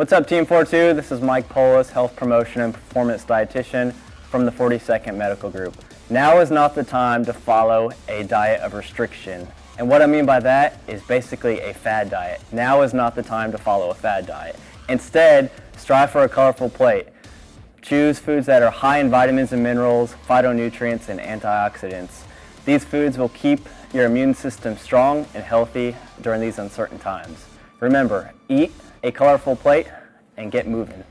What's up Team 42? This is Mike Polis, Health Promotion and Performance Dietitian from the 42nd Medical Group. Now is not the time to follow a diet of restriction. And what I mean by that is basically a fad diet. Now is not the time to follow a fad diet. Instead, strive for a colorful plate. Choose foods that are high in vitamins and minerals, phytonutrients, and antioxidants. These foods will keep your immune system strong and healthy during these uncertain times. Remember, eat a colorful plate and get moving.